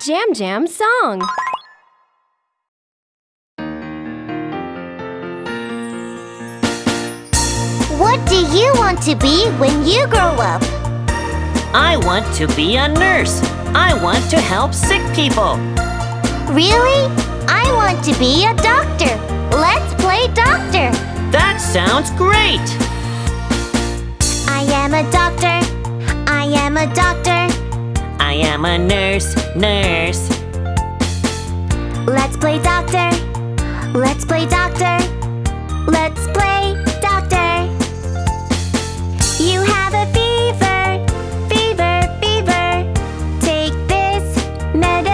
Jam Jam song. What do you want to be when you grow up? I want to be a nurse. I want to help sick people. Really? I want to be a doctor. Let's play doctor. That sounds great. I am a doctor. I am a doctor. I am a nurse, nurse. Let's play doctor. Let's play doctor. Let's play doctor. You have a fever, fever, fever. Take this medicine.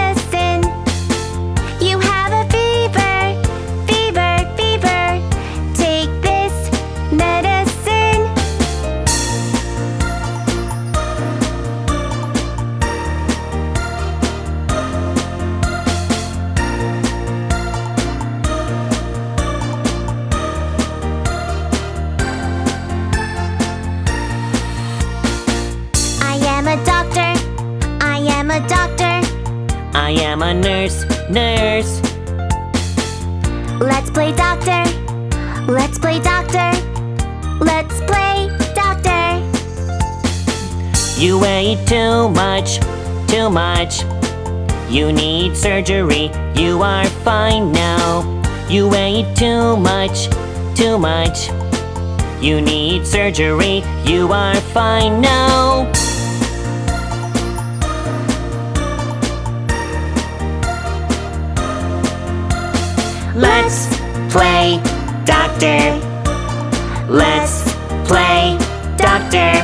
Am a doctor. I am a nurse, nurse. Let's play doctor. Let's play doctor. Let's play doctor. You ate too much, too much. You need surgery. You are fine now. You ate too much, too much. You need surgery. You are fine now. Let's play doctor. Let's play doctor.